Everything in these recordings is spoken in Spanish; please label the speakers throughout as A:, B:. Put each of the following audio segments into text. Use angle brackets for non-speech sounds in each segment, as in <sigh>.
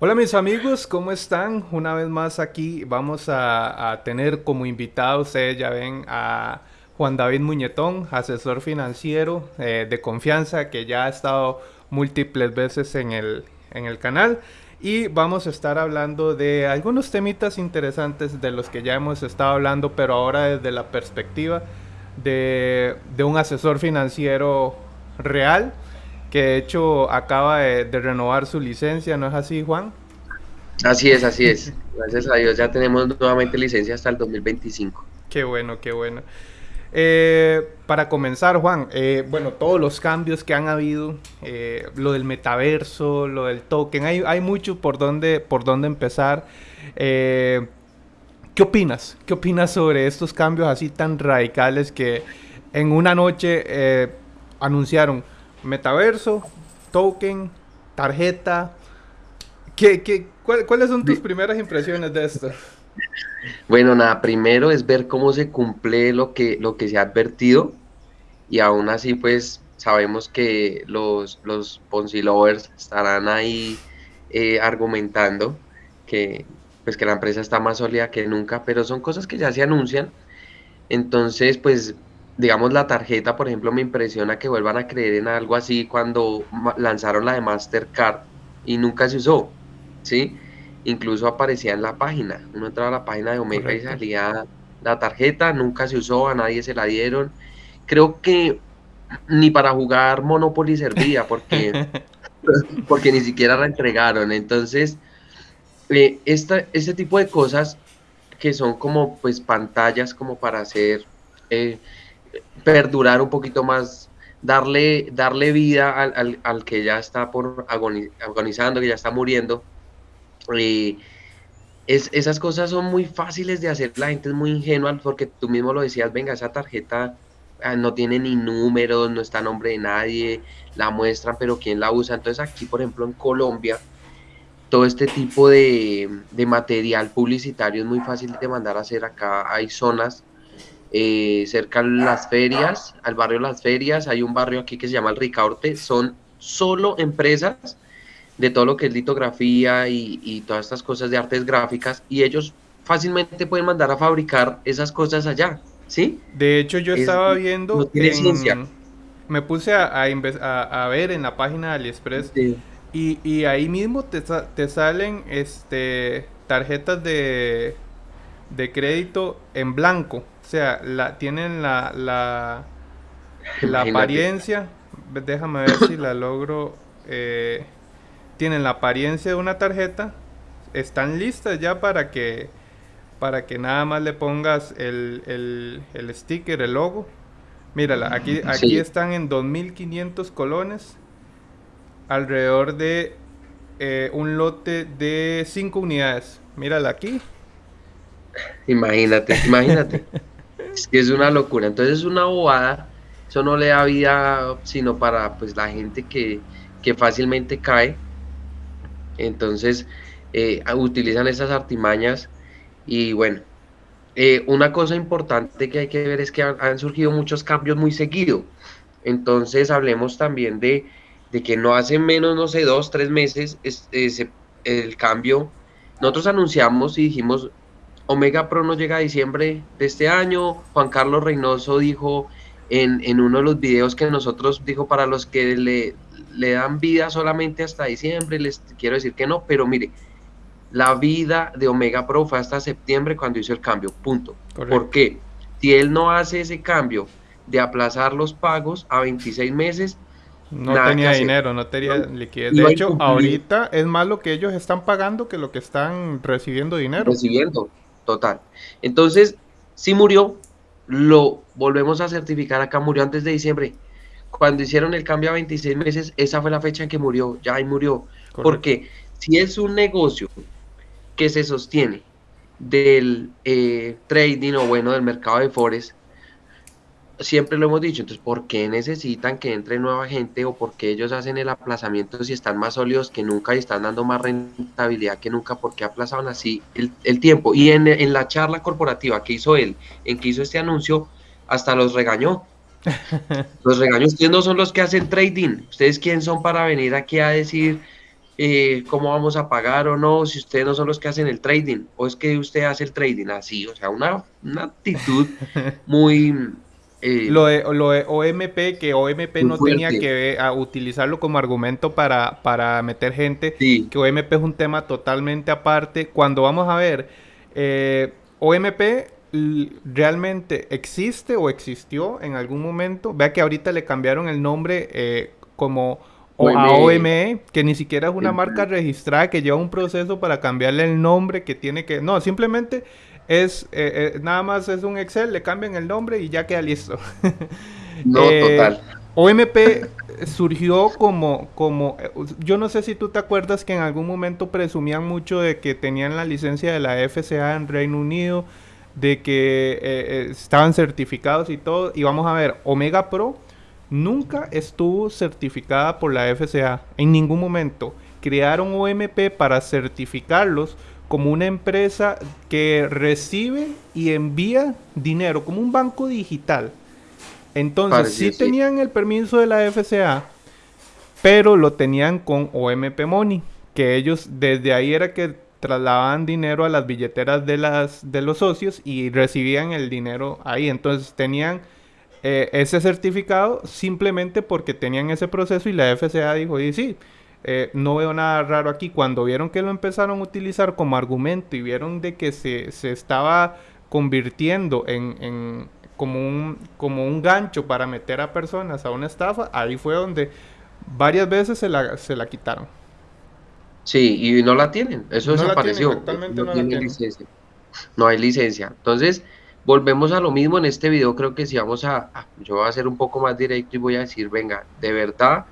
A: Hola mis amigos, ¿cómo están? Una vez más aquí vamos a, tener como invitado, ya ven, a Juan David Muñetón, asesor financiero eh, de confianza que ya ha estado múltiples veces en el, en el canal. Y vamos a estar hablando de algunos temitas interesantes de los que ya hemos estado hablando, pero ahora desde la perspectiva de, de un asesor financiero real que de hecho acaba de, renovar su licencia, ¿no es así, Juan?
B: Así es, así es. Gracias a Dios ya tenemos nuevamente licencia hasta el 2025.
A: Qué bueno, qué bueno. Eh, para comenzar, Juan, eh, bueno, todos los cambios que han habido, eh, lo del metaverso, lo del token, hay, hay mucho por dónde, por dónde empezar. ¿Qué opinas? ¿Qué opinas sobre estos cambios así tan radicales que en una noche anunciaron? Metaverso, token, tarjeta. ¿Qué, qué, cuáles son tus primeras impresiones de esto?
B: Bueno, nada, primero es ver cómo se cumple lo que, lo que se ha advertido y aún así pues sabemos que los, los Ponzi lovers estarán ahí eh, argumentando que pues que la empresa está más sólida que nunca, pero son cosas que ya se anuncian. Entonces, pues digamos, la tarjeta, por ejemplo, me impresiona que vuelvan a creer en algo así cuando lanzaron la de Mastercard y nunca se usó, ¿sí? Incluso aparecía en la página. Uno entraba a la página de Omega y salía la tarjeta, nunca se usó, a nadie se la dieron. Creo que ni para jugar Monopoly servía porque, <laughs> porque ni siquiera la entregaron. Entonces, eh, esta, este tipo de cosas que son como pues pantallas como para hacer... Eh, perdurar un poquito más, darle, darle vida al, al, que ya está por agonizando, que ya está muriendo. es, esas cosas son muy fáciles de hacer, la gente es muy ingenua porque tú mismo lo decías, venga, esa tarjeta ah, no tiene ni números, no está nombre de nadie, la muestran, pero ¿quién la usa? Entonces aquí, por ejemplo, en Colombia, todo este tipo de, de material publicitario es muy fácil de mandar a hacer acá. Hay zonas eh, cerca de las ferias, al barrio Las Ferias, hay un barrio aquí que se llama el Ricaurte, son solo empresas de todo lo que es litografía y, todas estas cosas de artes gráficas y ellos fácilmente pueden mandar a fabricar esas cosas allá, ¿sí?
A: De hecho yo estaba viendo... me puse a, a, ver en la página de AliExpress y, y, ahí mismo te, te salen este tarjetas de, de crédito en blanco. O sea, la, tienen la, la, la apariencia, déjame ver si la logro, eh, tienen la apariencia de una tarjeta, están listas ya para que, para que nada más le pongas el, el, sticker, el logo. Mírala, aquí, aquí están en 2.500 colones, alrededor de eh, un lote de 5 unidades. Mírala aquí.
B: Imagínate, imagínate. <laughs> Es que es una locura. Entonces es una bobada. Eso no le da vida sino para pues la gente que, fácilmente cae. Entonces eh, utilizan esas artimañas y bueno. Eh, una cosa importante que hay que ver es que han, surgido muchos cambios muy seguido. Entonces hablemos también de, que no hace menos, no sé, dos, tres meses el cambio. Nosotros anunciamos y dijimos, Omega Pro no llega a diciembre de este año. Juan Carlos Reynoso dijo en, uno de los videos que nosotros dijo para los que le, le dan vida solamente hasta diciembre, les quiero decir que no, pero mire, la vida de Omega Pro fue hasta septiembre cuando hizo el cambio, punto. ¿Por qué? Si él no hace ese cambio de aplazar los pagos a 26 meses,
A: no tenía dinero, no tenía liquidez. De hecho, ahorita es más lo que ellos están pagando que lo que están recibiendo dinero.
B: Recibiendo total. Entonces, si murió, lo volvemos a certificar acá, murió antes de diciembre. Cuando hicieron el cambio a 26 meses, esa fue la fecha en que murió, ya ahí murió. Porque si es un negocio que se sostiene del eh, trading o bueno del mercado de forex, siempre lo hemos dicho, entonces, ¿por qué necesitan que entre nueva gente o por qué ellos hacen el aplazamiento si están más sólidos que nunca y están dando más rentabilidad que nunca? ¿Por qué aplazaban así el, tiempo? Y en, la charla corporativa que hizo él, en que hizo este anuncio, hasta los regañó. <laughs> Los regañó, ustedes no son los que hacen trading, ustedes quién son para venir aquí a decir eh, cómo vamos a pagar o no, si ustedes no son los que hacen el trading, o es que usted hace el trading así, o sea, una, una actitud <laughs> muy...
A: Eh, lo, de, lo, de, OMP, que OMP no tenía que utilizarlo como argumento para, para meter gente, que OMP es un tema totalmente aparte. Cuando vamos a ver, eh, OMP realmente existe o existió en algún momento. Vea que ahorita le cambiaron el nombre eh, como a OME, que ni siquiera es una marca registrada, que lleva un proceso para cambiarle el nombre, que tiene que... No, simplemente es eh, eh, nada más es un Excel, le cambian el nombre y ya queda listo. <laughs>
B: no, total.
A: OMP surgió como, como, yo no sé si tú te acuerdas que en algún momento presumían mucho de que tenían la licencia de la FCA en Reino Unido, de que eh, estaban certificados y todo. Y vamos a ver, Omega Pro nunca estuvo certificada por la FCA en ningún momento. Crearon OMP para certificarlos como una empresa que recibe y envía dinero, como un banco digital. Entonces, sí, tenían el permiso de la FCA, pero lo tenían con OMP Money, que ellos desde ahí era que trasladaban dinero a las billeteras de, las, de los socios y recibían el dinero ahí. Entonces tenían eh, ese certificado simplemente porque tenían ese proceso y la FCA dijo, y sí, eh, no veo nada raro aquí. Cuando vieron que lo empezaron a utilizar como argumento y vieron de que se, estaba convirtiendo en, como, un, como un gancho para meter a personas a una estafa, ahí fue donde varias veces se la, se la quitaron.
B: Sí, y no la tienen, eso desapareció. no, licencia. No hay licencia. Entonces, volvemos a lo mismo en este video, creo que si vamos a, yo voy a ser un poco más directo y voy a decir, venga, de verdad,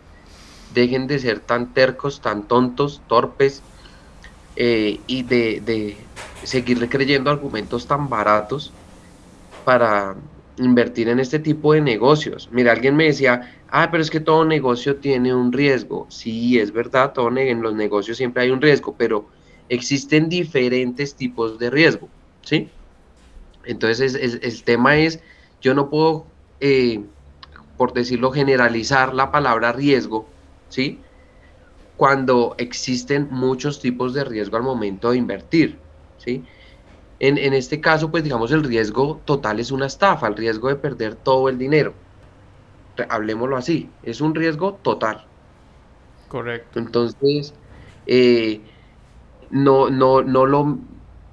B: dejen de ser tan tercos, tan tontos, torpes, eh, y de, de seguir creyendo argumentos tan baratos para invertir en este tipo de negocios. Mira, alguien me decía, ah, pero es que todo negocio tiene un riesgo. Sí, es verdad, todo en los negocios siempre hay un riesgo, pero existen diferentes tipos de riesgo, ¿sí? Entonces, el tema es, yo no puedo, eh, por decirlo, generalizar la palabra riesgo, ¿sí? Cuando existen muchos tipos de riesgo al momento de invertir, ¿sí? En, en este caso, pues digamos, el riesgo total es una estafa, el riesgo de perder todo el dinero hablemoslo así, es un riesgo total.
A: Correcto.
B: Entonces, eh, no, no, no, lo,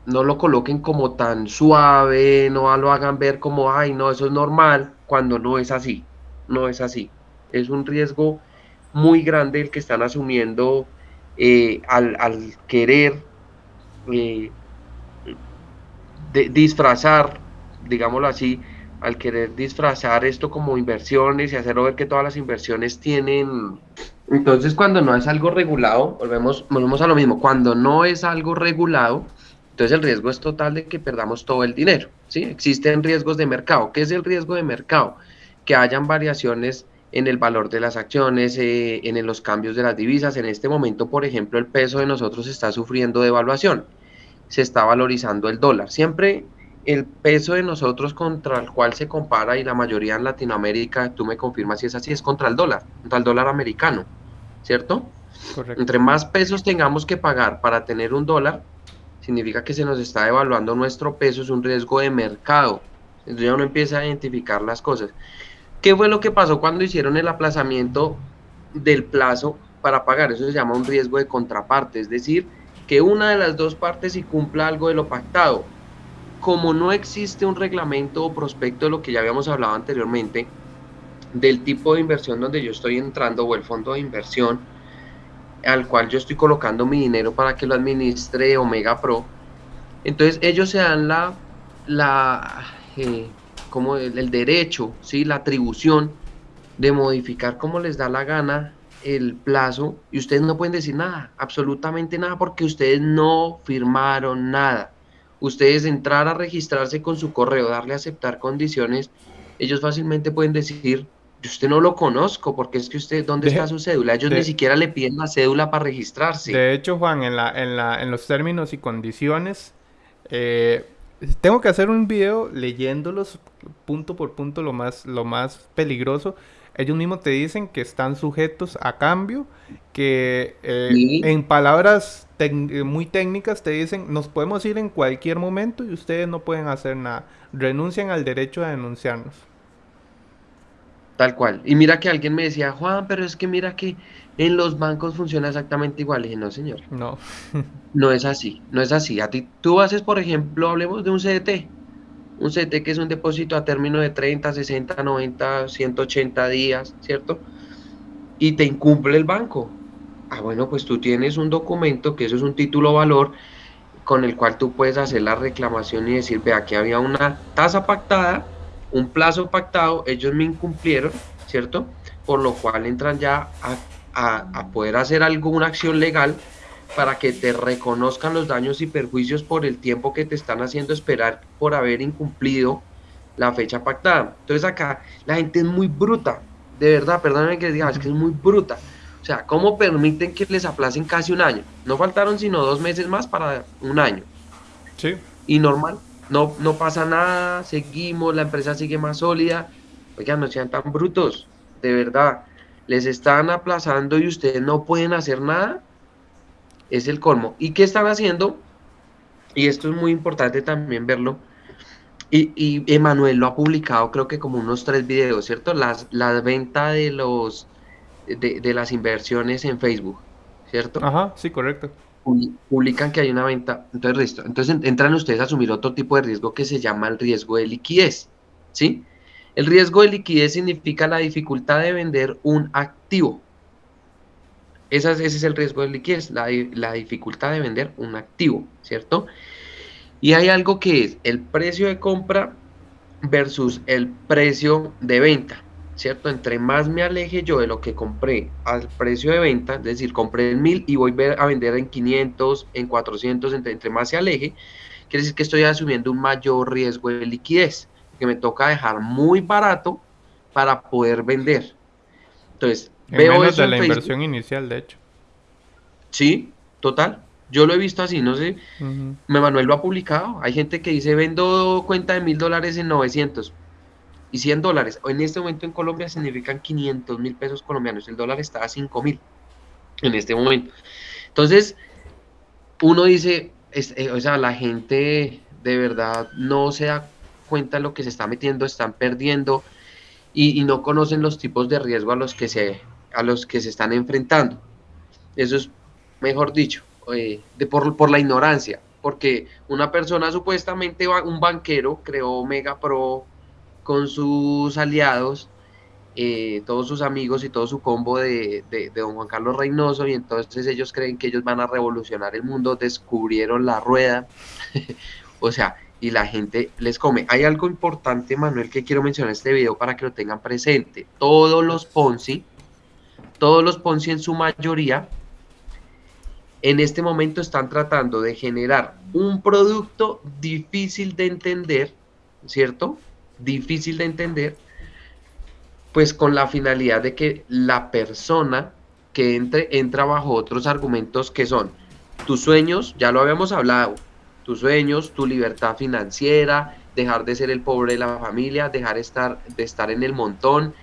B: no lo coloquen como tan suave, no lo hagan ver como, ay, no, eso es normal, cuando no es así, no es así. Es un riesgo muy grande el que están asumiendo eh, al, querer eh, disfrazar, digámoslo así, al querer disfrazar esto como inversiones y hacerlo ver que todas las inversiones tienen... Entonces cuando no es algo regulado, volvemos, volvemos a lo mismo, cuando no es algo regulado, entonces el riesgo es total de que perdamos todo el dinero. ¿sí? Existen riesgos de mercado. ¿Qué es el riesgo de mercado? Que hayan variaciones en el valor de las acciones, eh, en los cambios de las divisas. En este momento, por ejemplo, el peso de nosotros está sufriendo devaluación. Se está valorizando el dólar. Siempre el peso de nosotros contra el cual se compara y la mayoría en Latinoamérica, tú me confirmas si es así, es contra el dólar, contra el dólar americano, ¿cierto? Correcto. Entre más pesos tengamos que pagar para tener un dólar, significa que se nos está devaluando nuestro peso, es un riesgo de mercado. Entonces ya uno empieza a identificar las cosas. ¿Qué fue lo que pasó cuando hicieron el aplazamiento del plazo para pagar? Eso se llama un riesgo de contraparte, es decir, que una de las dos partes sí cumpla algo de lo pactado como no existe un reglamento o prospecto de lo que ya habíamos hablado anteriormente, del tipo de inversión donde yo estoy entrando o el fondo de inversión al cual yo estoy colocando mi dinero para que lo administre Omega Pro, entonces ellos se dan la, la eh, como el, derecho, ¿sí? la atribución de modificar como les da la gana el plazo y ustedes no pueden decir nada, absolutamente nada, porque ustedes no firmaron nada ustedes entrar a registrarse con su correo, darle a aceptar condiciones, ellos fácilmente pueden decir, yo usted no lo conozco, porque es que usted, ¿dónde está su cédula? Ellos ni siquiera le piden la cédula para registrarse.
A: De hecho, Juan, en, la, en, la, en los términos y condiciones, eh, tengo que hacer un video leyéndolos punto por punto lo más, lo más peligroso. ellos mismos te dicen que están sujetos a cambio, que eh, en palabras muy técnicas te dicen, nos podemos ir en cualquier momento y ustedes no pueden hacer nada. Renuncian al derecho a denunciarnos.
B: Tal cual. Y mira que alguien me decía, Juan, pero es que mira que en los bancos funciona exactamente igual. Y dije, no, señor.
A: No. <laughs>
B: no es así, no es así. A ti, tú haces, por ejemplo, hablemos de un CDT. Un CDT que es un depósito a término de 30, 60, 90, 180 días, ¿cierto? Y te incumple el banco. Ah, bueno, pues tú tienes un documento, que eso es un título valor, con el cual tú puedes hacer la reclamación y decir, ve, aquí había una tasa pactada, un plazo pactado, ellos me incumplieron, ¿cierto? Por lo cual entran ya a a, poder hacer alguna acción legal para que te reconozcan los daños y perjuicios por el tiempo que te están haciendo esperar por haber incumplido la fecha pactada. Entonces acá la gente es muy bruta, de verdad, perdónenme que les diga, es que es muy bruta. O sea, ¿cómo permiten que les aplacen casi un año? No faltaron sino dos meses más para un año.
A: Sí.
B: Y normal, no, no pasa nada, seguimos, la empresa sigue más sólida. Oigan, no sean tan brutos, de verdad les están aplazando y ustedes no pueden hacer nada, es el colmo. ¿Y qué están haciendo? Y esto es muy importante también verlo. Y, y Emanuel lo ha publicado, creo que como unos tres videos, ¿cierto? Las, la venta de los de, de, las inversiones en Facebook, ¿cierto?
A: Ajá, sí, correcto.
B: Publican que hay una venta. Entonces, listo. Entonces entran ustedes a asumir otro tipo de riesgo que se llama el riesgo de liquidez, ¿sí? El riesgo de liquidez significa la dificultad de vender un activo. Ese es, el riesgo de liquidez, la, la dificultad de vender un activo, ¿cierto? Y hay algo que es el precio de compra versus el precio de venta, ¿cierto? Entre más me aleje yo de lo que compré al precio de venta, es decir, compré en 1000 y voy a vender en 500, en 400, entre, entre más se aleje, quiere decir que estoy asumiendo un mayor riesgo de liquidez que me toca dejar muy barato para poder vender. Entonces,
A: veo menos de la inversión inicial, de hecho.
B: Sí, total. Yo lo he visto así, no sé. Me Manuel lo ha publicado. Hay gente que dice, vendo cuenta de mil dólares en 900 y 100 dólares. En este momento en Colombia significan 500 mil pesos colombianos. El dólar está a 5 mil en este momento. Entonces, uno dice, eh, o sea, la gente de verdad no se da cuenta lo que se está metiendo, están perdiendo y, no conocen los tipos de riesgo a los que se, a los que se están enfrentando. Eso es, mejor dicho, eh, de por, por la ignorancia, porque una persona supuestamente, un banquero, creó Mega Pro con sus aliados, eh, todos sus amigos y todo su combo de, de, de, don Juan Carlos Reynoso y entonces ellos creen que ellos van a revolucionar el mundo, descubrieron la rueda, <laughs> o sea, y la gente les come. Hay algo importante, Manuel, que quiero mencionar en este video para que lo tengan presente. Todos los Ponzi, todos los Ponzi en su mayoría, en este momento están tratando de generar un producto difícil de entender, ¿cierto? Difícil de entender, pues con la finalidad de que la persona que entre entra bajo otros argumentos que son tus sueños, ya lo habíamos hablado, tus sueños, tu libertad financiera, dejar de ser el pobre de la familia, dejar estar, de estar en el montón,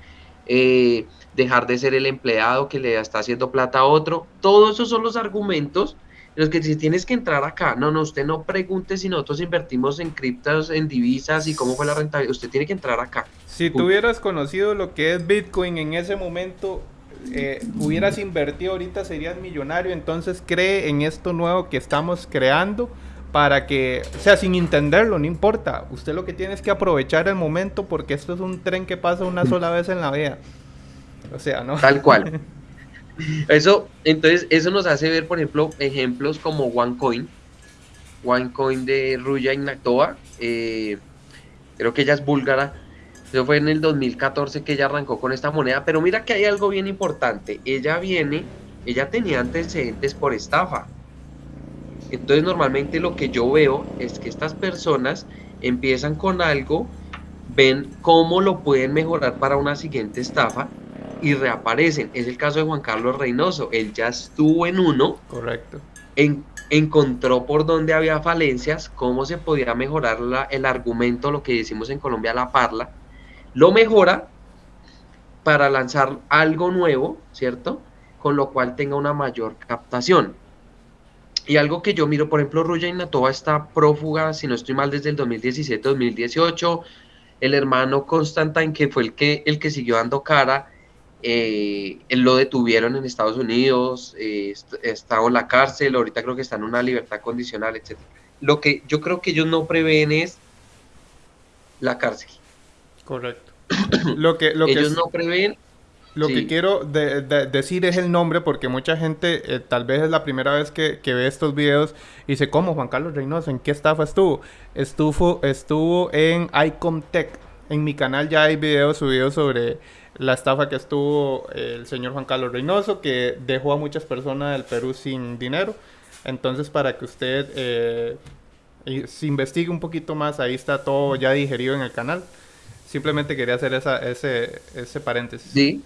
B: eh, dejar de ser el empleado que le está haciendo plata a otro. Todos esos son los argumentos en los que si tienes que entrar acá, no, no, usted no pregunte si nosotros invertimos en criptos, en divisas y cómo fue la rentabilidad, usted tiene que entrar acá.
A: Si tú hubieras conocido lo que es Bitcoin en ese momento, eh, hubieras invertido ahorita serías millonario, entonces cree en esto nuevo que estamos creando para que, o sea, sin entenderlo, no importa. Usted lo que tiene es que aprovechar el momento porque esto es un tren que pasa una sola vez en la vida. O sea, ¿no?
B: Tal cual. <laughs> Eso, entonces, eso nos hace ver, por ejemplo, ejemplos como OneCoin. OneCoin de Ruya Ignatova. Eh, creo que ella es búlgara. Eso fue en el 2014 que ella arrancó con esta moneda. Pero mira que hay algo bien importante. Ella viene, ella tenía antecedentes por estafa entonces normalmente lo que yo veo es que estas personas empiezan con algo, ven cómo lo pueden mejorar para una siguiente estafa y reaparecen. Es el caso de Juan Carlos Reynoso. Él ya estuvo en uno.
A: Correcto.
B: encontró por dónde había falencias, cómo se podía mejorar el argumento, lo que decimos en Colombia, la parla. Lo mejora para lanzar algo nuevo, ¿cierto? Con lo cual tenga una mayor captación. Y algo que yo miro, por ejemplo, Ruya Inatova está prófuga, si no estoy mal, desde el 2017-2018. El hermano Constantine, que fue el que, el que siguió dando cara, eh, él lo detuvieron en Estados Unidos, eh, estaba en la cárcel, ahorita creo que está en una libertad condicional, etc. Lo que yo creo que ellos no prevén es la cárcel.
A: Correcto. <clears throat> lo que,
B: lo ellos no prevén
A: lo que quiero decir es el nombre porque mucha gente eh, tal vez es la primera vez que, ve estos videos y dice, ¿cómo Juan Carlos Reynoso? ¿En qué estafa estuvo? Estuvo, estuvo en Icomtech. En mi canal ya hay videos subidos sobre la estafa que estuvo el señor Juan Carlos Reynoso, que dejó a muchas personas del Perú sin dinero. Entonces, para que usted eh, se investigue un poquito más, ahí está todo ya digerido en el canal. Simplemente quería hacer esa, ese, ese paréntesis.
B: Sí,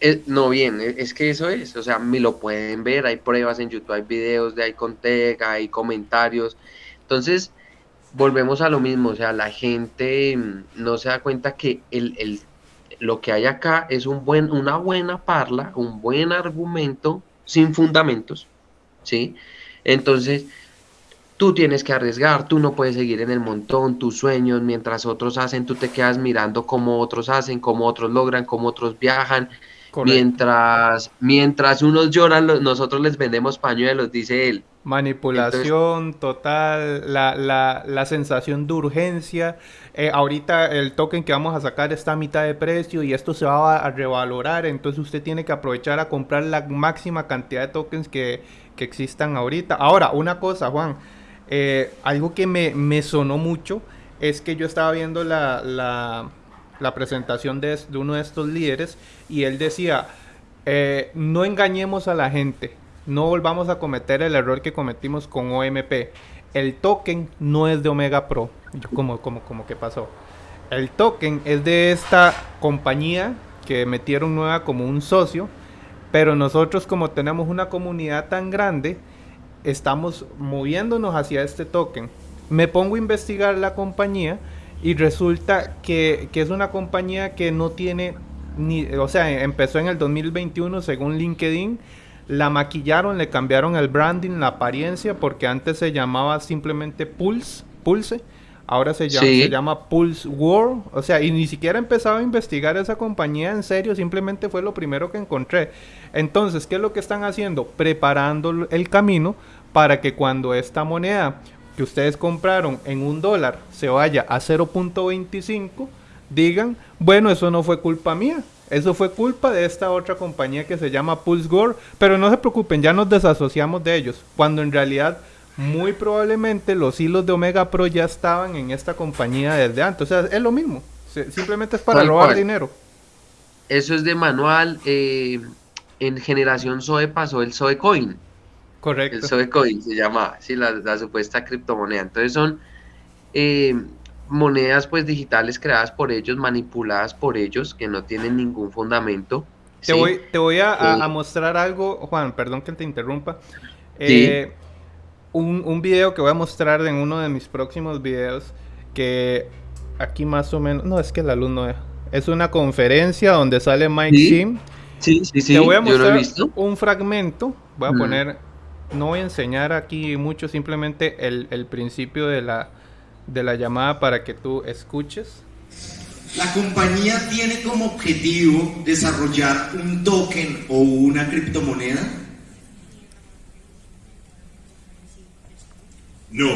B: eh, no, bien, e, es que eso es, o sea, me lo pueden ver, hay pruebas en YouTube, hay videos de Icontech, hay comentarios. Entonces, volvemos a lo mismo, o sea, la gente mm, no se da cuenta que el, el, lo que hay acá es un buen, una buena parla, un buen argumento sin fundamentos, ¿sí? Entonces, tú tienes que arriesgar, tú no puedes seguir en el montón, tus sueños, mientras otros hacen, tú te quedas mirando cómo otros hacen, cómo otros logran, cómo otros viajan. Mientras, mientras unos lloran, nosotros les vendemos pañuelos, dice él.
A: Manipulación total, la, la, la, sensación de urgencia. Eh, ahorita el token que vamos a sacar está a mitad de precio y esto se va a revalorar, entonces usted tiene que aprovechar a comprar la máxima cantidad de tokens que, que existan ahorita. Ahora, una cosa, Juan, eh, algo que me, me, sonó mucho es que yo estaba viendo la, la, la presentación de, uno de estos líderes y él decía, eh, no engañemos a la gente no volvamos a cometer el error que cometimos con OMP. El token no es de Omega Pro. como, como, como que pasó. El token es de esta compañía que metieron nueva como un socio. Pero nosotros como tenemos una comunidad tan grande, estamos moviéndonos hacia este token. Me pongo a investigar la compañía y resulta que, que es una compañía que no tiene ni, o sea, empezó en el 2021 según LinkedIn la maquillaron, le cambiaron el branding, la apariencia, porque antes se llamaba simplemente Pulse, Pulse. Ahora se llama, se llama Pulse World. O sea, y ni siquiera he empezado a investigar esa compañía en serio, simplemente fue lo primero que encontré. Entonces, ¿qué es lo que están haciendo? Preparando el camino para que cuando esta moneda que ustedes compraron en un dólar se vaya a 0.25, digan, bueno, eso no fue culpa mía, eso fue culpa de esta otra compañía que se llama Pulse Gore, pero no se preocupen, ya nos desasociamos de ellos, cuando en realidad muy probablemente los hilos de Omega Pro ya estaban en esta compañía desde antes, o sea, es lo mismo, simplemente es para robar dinero.
B: Eso es de manual, eh, en generación Zoe pasó el Zoe Coin.
A: Correcto.
B: El Zoe Coin se llama, sí, la, la supuesta criptomoneda. Entonces son eh, monedas pues digitales creadas por ellos, manipuladas por ellos, que no tienen ningún fundamento.
A: Te voy, te voy a, eh, mostrar algo, Juan, perdón que te interrumpa. Eh, un, un, video que voy a mostrar en uno de mis próximos videos, que aquí más o menos, no, es que la luz no es, es una conferencia donde sale Mike Sim.
B: Sí, sí, sí.
A: Te voy a mostrar un fragmento, voy a poner, no voy a enseñar aquí mucho, simplemente el, el principio de la, de la llamada para que tú escuches.
C: La compañía tiene como objetivo desarrollar un token o una criptomoneda. No.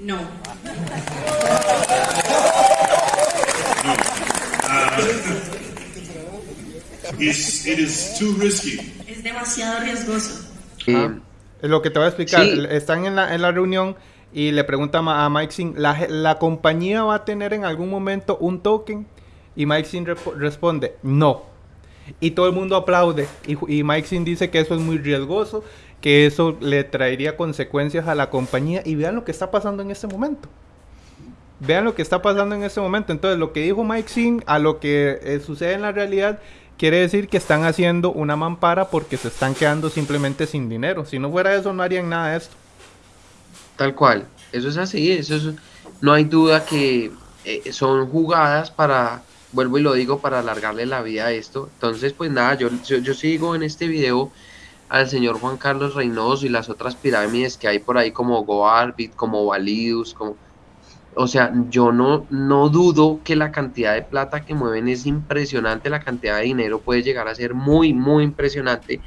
D: No. no. <laughs>
C: Uh, it is too risky.
D: Es demasiado riesgoso.
A: Ah, es lo que te voy a explicar. Están en la, en la reunión y le pregunta a Mike Singh, ¿la, compañía va a tener en algún momento un token? Y Mike Singh responde, no. Y todo el mundo aplaude. Y, Mike Singh dice que eso es muy riesgoso, que eso le traería consecuencias a la compañía. Y vean lo que está pasando en este momento. Vean lo que está pasando en este momento. Entonces, lo que dijo Mike Singh a lo que eh, sucede en la realidad quiere decir que están haciendo una mampara porque se están quedando simplemente sin dinero. Si no fuera eso, no harían nada de esto.
B: Tal cual, eso es así, eso no hay duda que eh, son jugadas para vuelvo y lo digo para alargarle la vida a esto. Entonces, pues nada, yo, yo, sigo en este video al señor Juan Carlos Reynoso y las otras pirámides que hay por ahí como Goarbit, como Validus, como... O sea, yo no, no dudo que la cantidad de plata que mueven es impresionante, la cantidad de dinero puede llegar a ser muy, muy impresionante,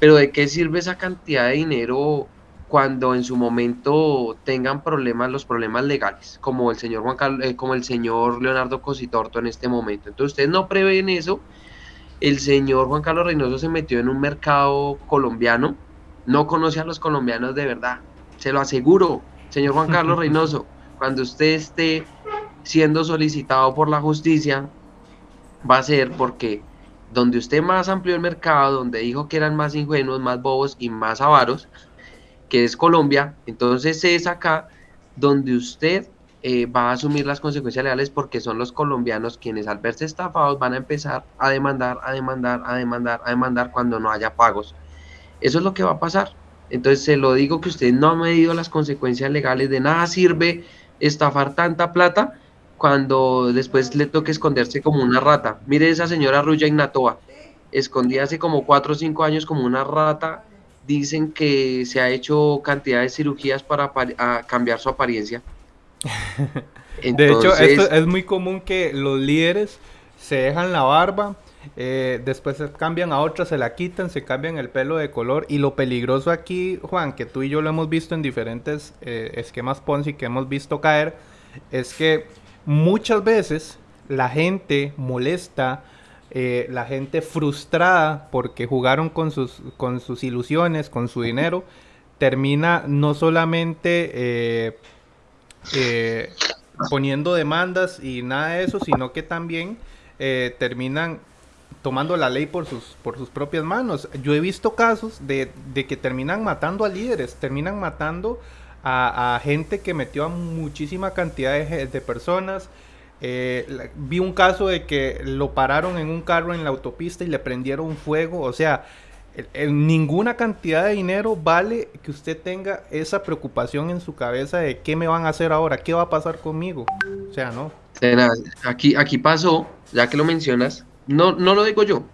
B: pero ¿de qué sirve esa cantidad de dinero cuando en su momento tengan problemas, los problemas legales, como el señor Juan Carlos, eh, como el señor Leonardo Cositorto en este momento. Entonces ustedes no prevén eso. El señor Juan Carlos Reynoso se metió en un mercado colombiano, no conoce a los colombianos de verdad, se lo aseguro, señor Juan Carlos <laughs> Reynoso, cuando usted esté siendo solicitado por la justicia, va a ser porque donde usted más amplió el mercado, donde dijo que eran más ingenuos, más bobos y más avaros, que es Colombia, entonces es acá donde usted eh, va a asumir las consecuencias legales porque son los colombianos quienes al verse estafados van a empezar a demandar, a demandar, a demandar, a demandar cuando no haya pagos. Eso es lo que va a pasar. Entonces se lo digo que usted no ha medido las consecuencias legales, de nada sirve estafar tanta plata cuando después le toque esconderse como una rata. Mire esa señora Ruya Ignatoa, escondía hace como 4 o 5 años como una rata dicen que se ha hecho cantidad de cirugías para cambiar su apariencia. <laughs>
A: de hecho, esto es muy común que los líderes se dejan la barba, eh, después se cambian a otra, se la quitan, se cambian el pelo de color. Y lo peligroso aquí, Juan, que tú y yo lo hemos visto en diferentes eh, esquemas Ponzi que hemos visto caer, es que muchas veces la gente molesta eh, la gente frustrada porque jugaron con sus, con sus ilusiones, con su dinero, termina no solamente poniendo demandas y nada de eso, sino que también terminan tomando la ley por sus, por sus propias manos. Yo he visto casos de, que terminan matando a líderes, terminan matando a, gente que metió a muchísima cantidad de personas, eh, vi un caso de que lo pararon en un carro en la autopista y le prendieron fuego. O sea, ninguna cantidad de dinero vale que usted tenga esa preocupación en su cabeza de qué me van a hacer ahora, qué va a pasar conmigo. O sea, no.
B: Aquí, aquí pasó, ya que lo mencionas, no, no lo digo yo.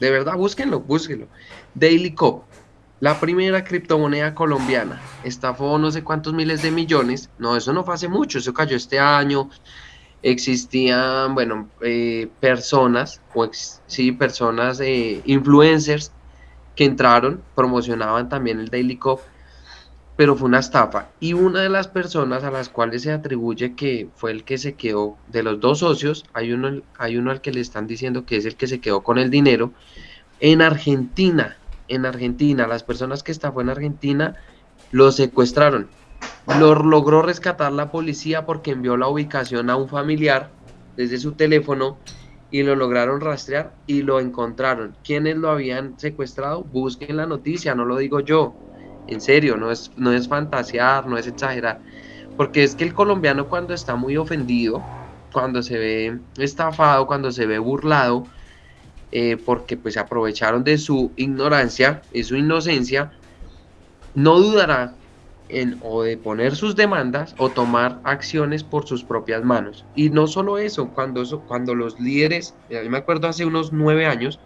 B: De verdad, búsquenlo, búsquenlo. Daily Cop, la primera criptomoneda colombiana, estafó no sé cuántos miles de millones. No, eso no fue hace mucho, eso cayó este año existían, bueno, eh, personas, o sí, personas, eh, influencers que entraron, promocionaban también el Daily Cop, pero fue una estafa. Y una de las personas a las cuales se atribuye que fue el que se quedó, de los dos socios, hay uno, hay uno al que le están diciendo que es el que se quedó con el dinero, en Argentina, en Argentina, las personas que estafó en Argentina lo secuestraron lo logró rescatar la policía porque envió la ubicación a un familiar desde su teléfono y lo lograron rastrear y lo encontraron. ¿Quiénes lo habían secuestrado? Busquen la noticia, no lo digo yo. En serio, no es, no es fantasear, no es exagerar. Porque es que el colombiano cuando está muy ofendido, cuando se ve estafado, cuando se ve burlado, eh, porque pues se aprovecharon de su ignorancia y su inocencia, no dudará o de poner sus demandas o tomar acciones por sus propias manos. Y no solo eso, cuando, cuando los líderes, yo me acuerdo hace unos nueve años,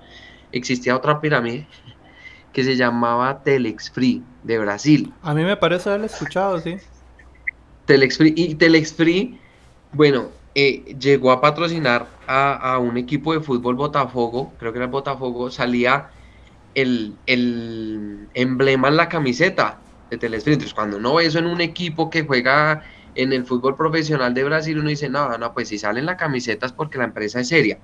B: existía otra pirámide que se llamaba Telex Free de Brasil.
A: A mí me parece haberlo escuchado, sí.
B: Telex Free, y Telex Free, bueno, eh, llegó a patrocinar a, un equipo de fútbol Botafogo, creo que era el Botafogo, salía el, el emblema en la camiseta de Entonces, cuando uno ve eso en un equipo que juega en el fútbol profesional de Brasil, uno dice, no, no, pues si salen las camisetas porque la empresa es seria.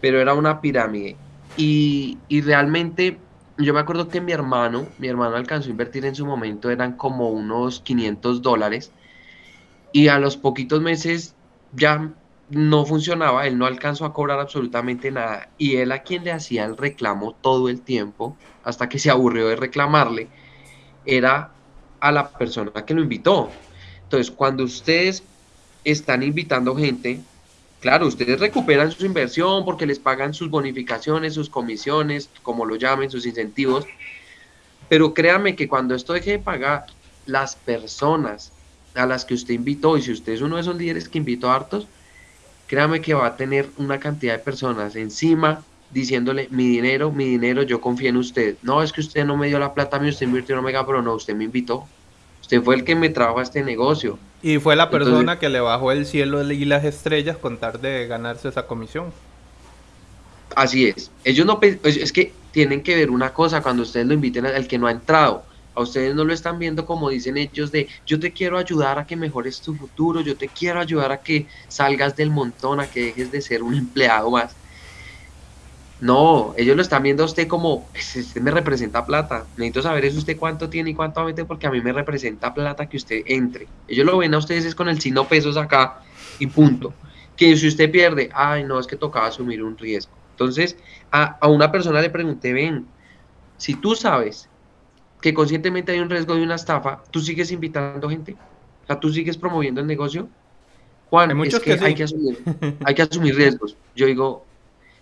B: Pero era una pirámide. Y, y realmente, yo me acuerdo que mi hermano, mi hermano alcanzó a invertir en su momento, eran como unos 500 dólares. Y a los poquitos meses ya no funcionaba, él no alcanzó a cobrar absolutamente nada. Y él a quien le hacía el reclamo todo el tiempo, hasta que se aburrió de reclamarle era a la persona que lo invitó. Entonces, cuando ustedes están invitando gente, claro, ustedes recuperan su inversión porque les pagan sus bonificaciones, sus comisiones, como lo llamen, sus incentivos. Pero créanme que cuando esto deje de pagar, las personas a las que usted invitó, y si usted es uno de esos líderes que invitó a hartos, créame que va a tener una cantidad de personas encima diciéndole mi dinero, mi dinero, yo confío en usted. No, es que usted no me dio la plata a mí, usted invirtió en Omega, pero no, usted me invitó. Usted fue el que me trajo a este negocio.
A: Y fue la persona que le bajó el cielo y las estrellas con tal de ganarse esa comisión.
B: Así es. Ellos no es que tienen que ver una cosa cuando ustedes lo inviten al que no ha entrado. A ustedes no lo están viendo como dicen ellos de yo te quiero ayudar a que mejores tu futuro, yo te quiero ayudar a que salgas del montón, a que dejes de ser un <laughs> empleado más. No, ellos lo están viendo a usted como, pues, usted me representa plata. Necesito saber es usted cuánto tiene y cuánto meter porque a mí me representa plata que usted entre. Ellos lo ven a ustedes es con el signo pesos acá y punto. Que si usted pierde, ay no, es que tocaba asumir un riesgo. Entonces, a, a una persona le pregunté, ven, si tú sabes que conscientemente hay un riesgo de una estafa, tú sigues invitando gente, o sea, tú sigues promoviendo el negocio. Juan, hay es que, hay, que asumir, hay que asumir riesgos. Yo digo,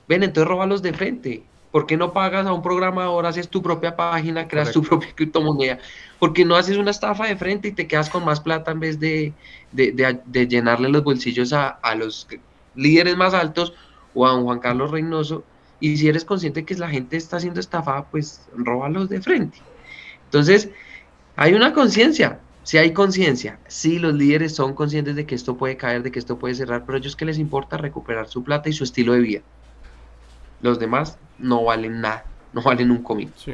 B: ven, entonces róbalos de frente. ¿Por qué no pagas a un programador, haces tu propia página, creas tu propia criptomoneda? ¿Por qué no haces una estafa de frente y te quedas con más plata en vez de, de, llenarle los bolsillos a, a, los líderes más altos o a un Juan Carlos Reynoso? Y si eres consciente que la gente está siendo estafada, pues róbalos de frente. Entonces, hay una conciencia, si hay conciencia, si los líderes son conscientes de que esto puede caer, de que esto puede cerrar, pero a ellos que les importa recuperar su plata y su estilo de vida. Los demás no valen nada, no valen un comino.
A: Sí.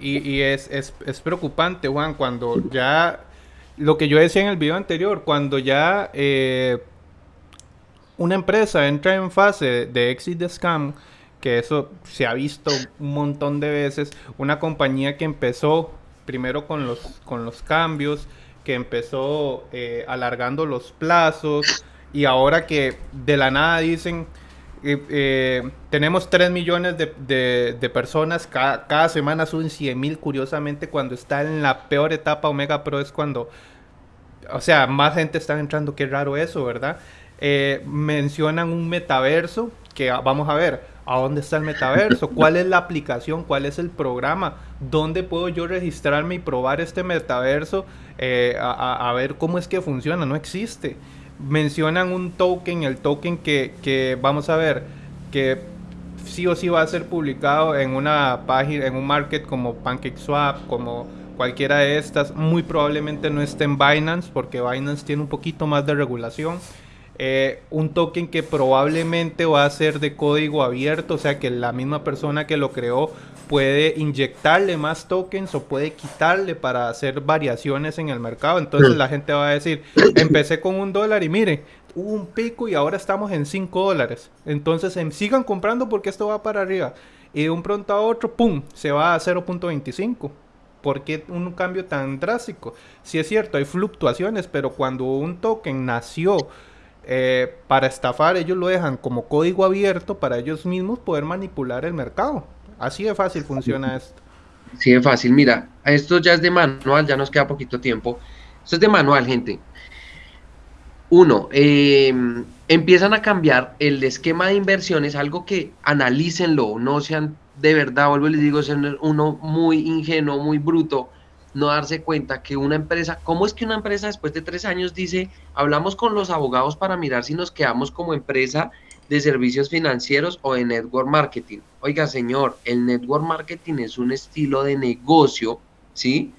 A: y, es, preocupante, Juan, cuando ya, lo que yo decía en el video anterior, cuando ya eh, una empresa entra en fase de exit de scam, que eso se ha visto un montón de veces. Una compañía que empezó primero con los, con los cambios, que empezó eh, alargando los plazos y ahora que de la nada dicen... Eh, eh, tenemos 3 millones de, personas, cada, cada, semana suben 100 mil, curiosamente cuando está en la peor etapa Omega Pro es cuando, o sea, más gente está entrando, qué raro eso, ¿verdad? mencionan un metaverso que vamos a ver, ¿A dónde está el metaverso? <laughs> ¿Cuál es la aplicación? ¿Cuál es el programa? ¿Dónde puedo yo registrarme y probar este metaverso? Eh, a, ver cómo es que funciona. No existe. Mencionan un token, el token que, vamos a ver, que sí o sí va a ser publicado en una página, en un market como PancakeSwap, como cualquiera de estas. Muy probablemente no esté en Binance porque Binance tiene un poquito más de regulación. Eh, un token que probablemente va a ser de código abierto, o sea que la misma persona que lo creó puede inyectarle más tokens o puede quitarle para hacer variaciones en el mercado. Entonces la gente va a decir, empecé con un dólar y mire, hubo un pico y ahora estamos en 5 dólares. Entonces em, sigan comprando porque esto va para arriba. Y de un pronto a otro, ¡pum!, se va a 0.25. ¿Por qué un cambio tan drástico? Si es cierto, hay fluctuaciones, pero cuando un token nació eh, para estafar ellos lo dejan como código abierto para ellos mismos poder manipular el mercado. Así de fácil funciona esto.
B: Sí, de fácil. Mira, esto ya es de manual, ya nos queda poquito tiempo. Esto es de manual, gente. Uno, em, empiezan a cambiar el esquema de inversiones, algo que analícenlo, no sean de verdad, vuelvo y les digo, sean uno muy ingenuo, muy bruto no darse cuenta que una empresa, ¿cómo es que una empresa después de tres años dice, hablamos con los abogados para mirar si nos quedamos como empresa de servicios financieros o de network marketing? Oiga, señor, el network marketing es un estilo de negocio, ¿sí?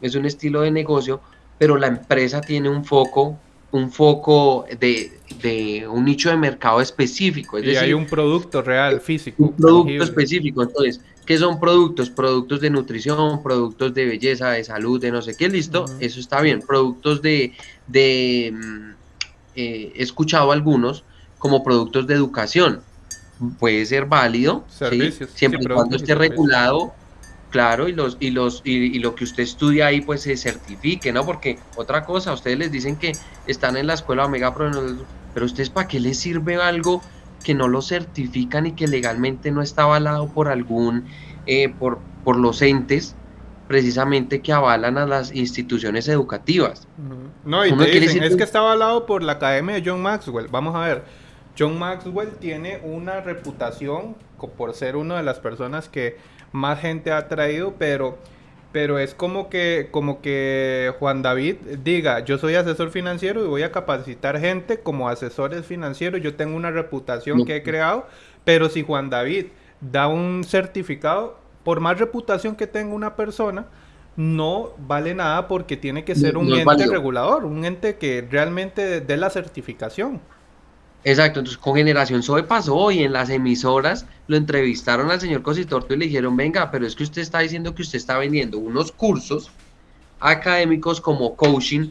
B: Es un estilo de negocio, pero la empresa tiene un foco, un foco de, de un nicho de mercado específico.
A: Es y hay un producto real, físico.
B: Un producto específico. Entonces, ¿Qué son productos? Productos de nutrición, productos de belleza, de salud, de no sé qué, listo, eso está bien. Productos de, de mm, eh, he escuchado algunos como productos de educación, puede ser válido, siempre y cuando esté regulado, claro, y los y los y, lo que usted estudia ahí pues se certifique, ¿no? Porque otra cosa, ustedes les dicen que están en la escuela Omega Pro, pero ustedes para qué les sirve algo que no lo certifican y que legalmente no está avalado por algún, eh, por, por los entes precisamente que avalan a las instituciones educativas.
A: No, y te dicen, es que está avalado por la Academia de John Maxwell. Vamos a ver, John Maxwell tiene una reputación por ser una de las personas que más gente ha traído, pero pero es como que, como que Juan David diga, yo soy asesor financiero y voy a capacitar gente como asesores financieros, yo tengo una reputación que he creado, pero si Juan David da un certificado, por más reputación que tenga una persona, no vale nada porque tiene que ser un ente regulador, un ente que realmente dé la certificación.
B: Exacto, entonces con Generación Zoe pasó y en las emisoras lo entrevistaron al señor Cositorto y le dijeron, venga, pero es que usted está diciendo que usted está vendiendo unos cursos académicos como coaching,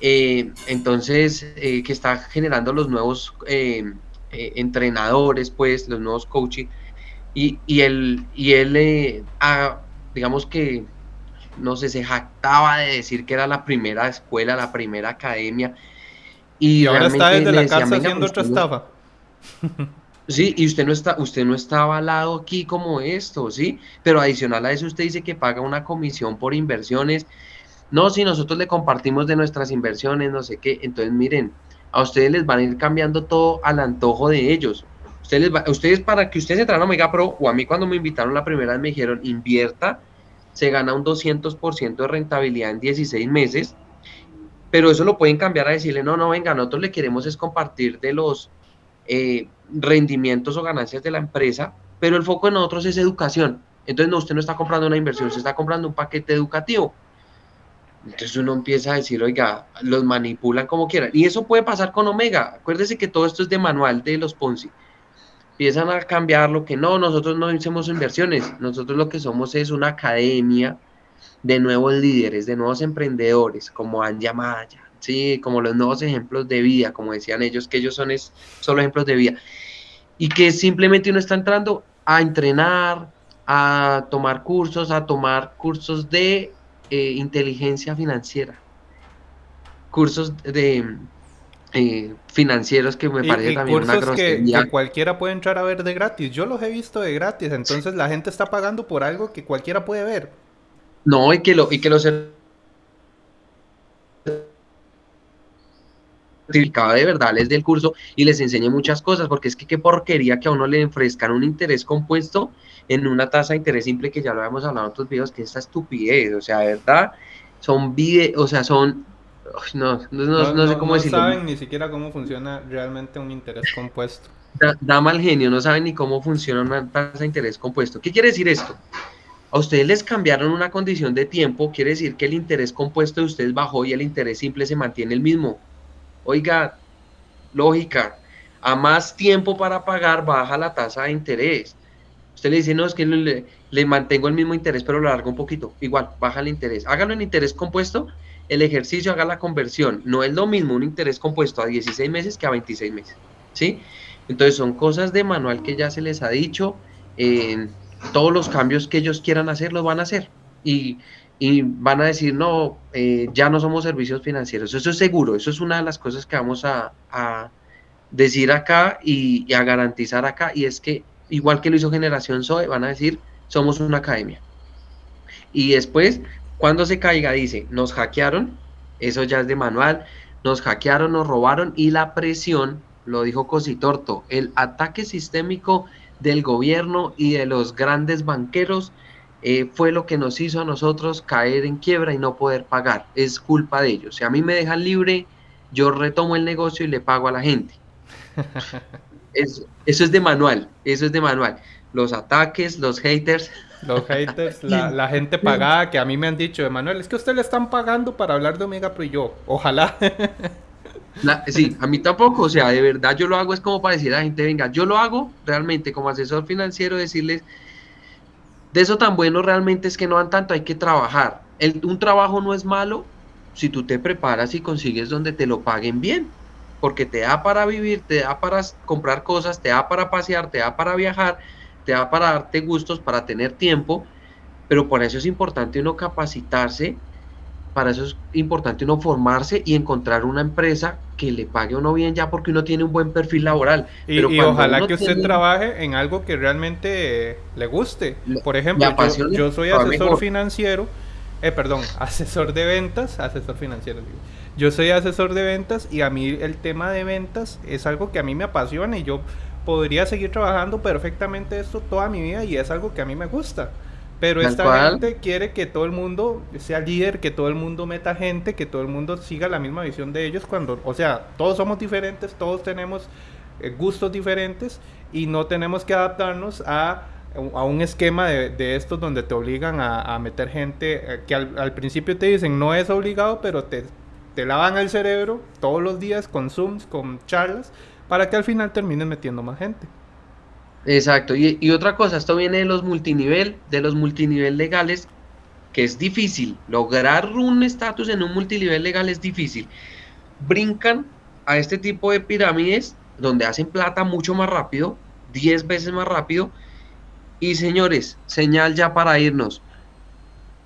B: eh, entonces eh, que está generando los nuevos eh, entrenadores, pues, los nuevos coaching, y, y él, y él digamos que, no sé, se jactaba de decir que era la primera escuela, la primera academia,
A: y, ahora está desde la cárcel haciendo otra estafa. <laughs>
B: Sí, y usted no está, usted no está avalado aquí como esto, ¿sí? Pero adicional a eso usted dice que paga una comisión por inversiones. No, si nosotros le compartimos de nuestras inversiones, no sé qué. Entonces, miren, a ustedes les van a ir cambiando todo al antojo de ellos. Ustedes, ustedes para que ustedes entraran a Omega Pro, o a mí cuando me invitaron la primera vez me dijeron, invierta, se gana un 200% de rentabilidad en 16 meses pero eso lo pueden cambiar a decirle, no, no, venga, nosotros le queremos es compartir de los eh, rendimientos o ganancias de la empresa, pero el foco en nosotros es educación. Entonces, no, usted no está comprando una inversión, usted está comprando un paquete educativo. Entonces uno empieza a decir, oiga, los manipulan como quieran. Y eso puede pasar con Omega. Acuérdese que todo esto es de manual de los Ponzi. Empiezan a cambiar lo que no, nosotros no hacemos inversiones. Nosotros lo que somos es una academia de nuevos líderes, de nuevos emprendedores, como Anja Maya, ¿sí? como los nuevos ejemplos de vida, como decían ellos, que ellos son es, solo ejemplos de vida. Y que simplemente uno está entrando a entrenar, a tomar cursos, a tomar cursos de eh, inteligencia financiera, cursos de eh, financieros que me parece también una
A: grosería. Que, cualquiera puede entrar a ver de gratis. Yo los he visto de gratis, entonces la gente está pagando por algo que cualquiera puede ver.
B: No, y que, lo, y que los certificado de verdad les del curso y les enseñe muchas cosas, porque es que qué porquería que a uno le ofrezcan un interés compuesto en una tasa de interés simple que ya lo habíamos hablado en otros videos, que es esta estupidez, o sea, de verdad, son videos, o sea, son, no, no, sé cómo decirlo.
A: No saben ni siquiera cómo funciona realmente un interés compuesto.
B: da mal genio, no saben ni cómo funciona una tasa de interés compuesto. ¿Qué quiere decir esto? A ustedes les cambiaron una condición de tiempo, quiere decir que el interés compuesto de ustedes bajó y el interés simple se mantiene el mismo. Oiga, lógica, a más tiempo para pagar baja la tasa de interés. Usted le dice, no, es que le, mantengo el mismo interés, pero lo largo un poquito. Igual, baja el interés. Hágalo en interés compuesto, el ejercicio haga la conversión. No es lo mismo un interés compuesto a 16 meses que a 26 meses. ¿Sí? Entonces son cosas de manual que ya se les ha dicho. Eh, todos los cambios que ellos quieran hacer los van a hacer. Y, van a decir, no, eh, ya no somos servicios financieros. Eso es seguro, eso es una de las cosas que vamos a, decir acá y, a garantizar acá. Y es que, igual que lo hizo Generación Zoe, van a decir, somos una academia. Y después, cuando se caiga, dice, nos hackearon, eso ya es de manual, nos hackearon, nos robaron y la presión, lo dijo Cositorto, el ataque sistémico del gobierno y de los grandes banqueros eh, fue lo que nos hizo a nosotros caer en quiebra y no poder pagar. Es culpa de ellos. Si a mí me dejan libre, yo retomo el negocio y le pago a la gente. <laughs> eso es de manual, eso es de manual. Los ataques, los haters.
A: Los haters, <laughs> la, gente pagada que a mí me han dicho, Emanuel, es que usted le están pagando para hablar de Omega Pro y yo, ojalá. <laughs>
B: sí, a mí tampoco, o sea, de verdad yo lo hago es como para decir a la gente, venga, yo lo hago realmente como asesor financiero, decirles, de eso tan bueno realmente es que no dan tanto, hay que trabajar. un trabajo no es malo si tú te preparas y consigues donde te lo paguen bien, porque te da para vivir, te da para comprar cosas, te da para pasear, te da para viajar, te da para darte gustos, para tener tiempo, pero por eso es importante uno capacitarse para eso es importante uno formarse y encontrar una empresa que le pague uno bien ya porque uno tiene un buen perfil laboral.
A: Y, ojalá que usted trabaje en algo que realmente le guste. Por ejemplo, yo, soy asesor financiero, eh, perdón, <laughs> asesor de ventas, asesor financiero. Yo soy asesor de ventas y a mí el tema de ventas es algo que a mí me apasiona y yo podría seguir trabajando perfectamente esto toda mi vida y es algo que a mí me gusta. Pero esta gente quiere que todo el mundo sea líder, que todo el mundo meta gente, que todo el mundo siga la misma visión de ellos cuando, o sea, todos somos diferentes, todos tenemos eh, gustos diferentes y no tenemos que adaptarnos a, a un esquema de, de, estos donde te obligan a, meter gente eh, que al, principio te dicen no es obligado, pero te, te lavan el cerebro todos los días con Zooms, con charlas, para que al final terminen metiendo más gente.
B: Exacto, y, otra cosa, esto viene de los multinivel, de los multinivel legales, que es difícil. Lograr un estatus en un multinivel legal es difícil. Brincan a este tipo de pirámides donde hacen plata mucho más rápido, 10 veces más rápido. Y señores, señal ya para irnos.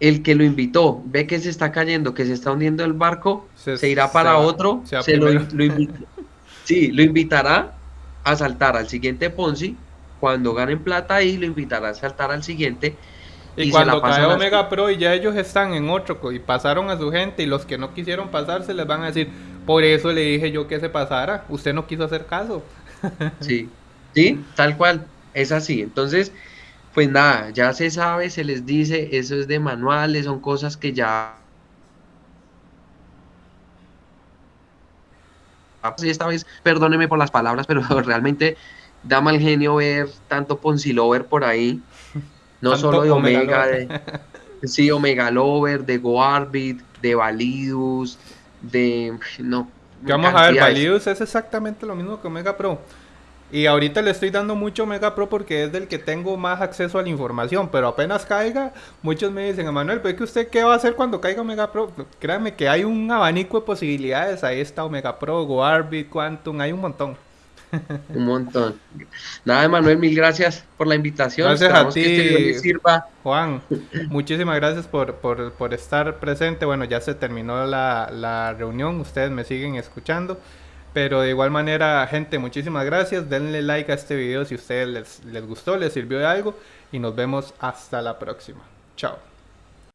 B: El que lo invitó ve que se está cayendo, que se está hundiendo el barco, se, irá para otro, se lo, <laughs> sí, lo invitará a saltar al siguiente Ponzi cuando ganen plata ahí lo invitará a saltar al siguiente.
A: Y, cuando cae Omega Pro y ya ellos están en otro y pasaron a su gente y los que no quisieron pasarse les van a decir, por eso le dije yo que se pasara, usted no quiso hacer caso. <laughs>
B: Sí, sí, tal cual, es así. Entonces, pues nada, ya se sabe, se les dice, eso es de manuales, son cosas que ya... Sí, esta vez, perdóneme por las palabras, pero <laughs> realmente da mal genio ver tanto Ponzi Lover por ahí, no solo de Omega, de, sí, Omega Lover, de GoArbit, de Validus, de... no.
A: Vamos a ver, Validus es exactamente lo mismo que Omega Pro. Y ahorita le estoy dando mucho Omega Pro porque es del que tengo más acceso a la información, pero apenas caiga, muchos me dicen, Emanuel, ¿ve que usted qué va a hacer cuando caiga Omega Pro? Créame que hay un abanico de posibilidades, ahí está Omega Pro, GoArbit, Quantum, hay un montón. <laughs>
B: Un montón. Nada, Manuel, mil gracias por la invitación.
A: Gracias a ti, este sirva. Juan. <laughs> Muchísimas gracias por, por, estar presente. Bueno, ya se terminó la, la reunión. Ustedes me siguen escuchando. Pero de igual manera, gente, muchísimas gracias. Denle like a este video si a ustedes les, les gustó, les sirvió de algo. Y nos vemos hasta la próxima. Chao.